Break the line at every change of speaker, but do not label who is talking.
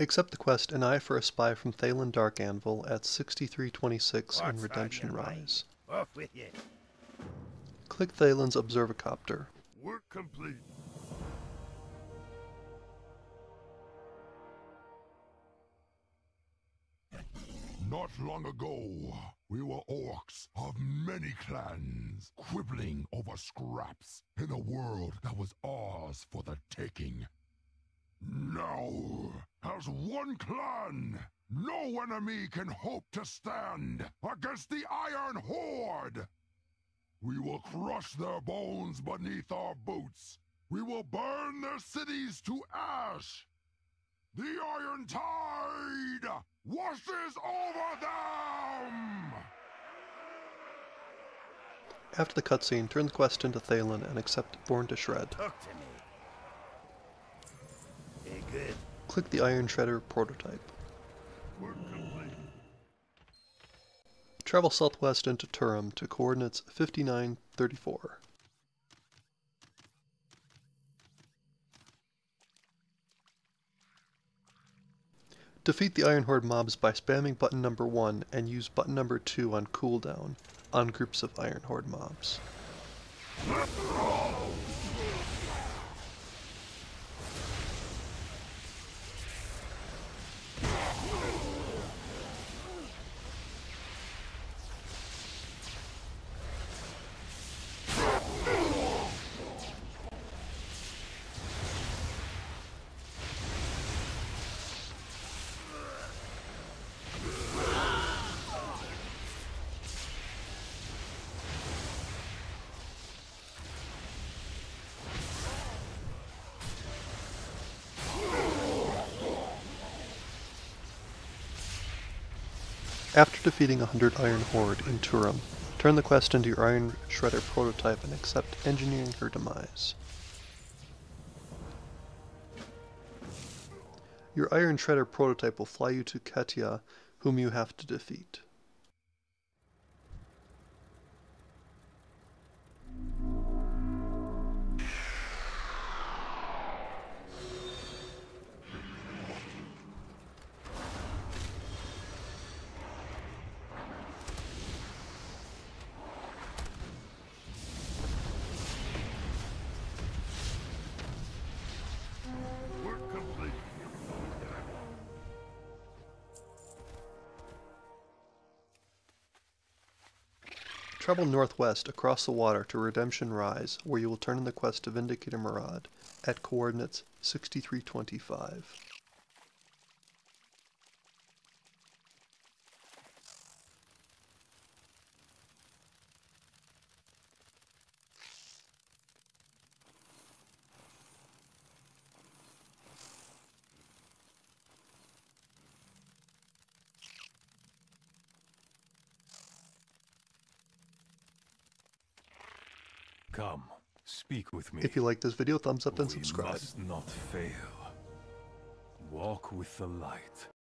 Accept the quest An Eye for a Spy from Thaelin Darkanvil at 6326 in Redemption Rise.
Off with you.
Click Thaelin's Observacopter.
Work complete. Not long ago, we were orcs of many clans, quibbling over scraps in a world that was ours for the taking. Now, as one clan, no enemy can hope to stand against the Iron Horde! We will crush their bones beneath our boots. We will burn their cities to ash. The Iron Tide washes over them!
After the cutscene, turn the quest into Thaelin and accept Born to Shred.
Talk to me. Hey, good.
Click the Iron Shredder prototype. Travel southwest into Turum to coordinates 5934. Defeat the Iron Horde mobs by spamming button number 1 and use button number 2 on cooldown on groups of Iron Horde mobs. After defeating a hundred Iron Horde in Turum, turn the quest into your Iron Shredder prototype and accept engineering her demise. Your Iron Shredder prototype will fly you to Ketia, whom you have to defeat. Travel northwest across the water to Redemption Rise, where you will turn in the quest to Vindicator Murad at coordinates 6325.
Come, speak with me.
If you like this video, thumbs up and
we
subscribe.
must not fail. Walk with the light.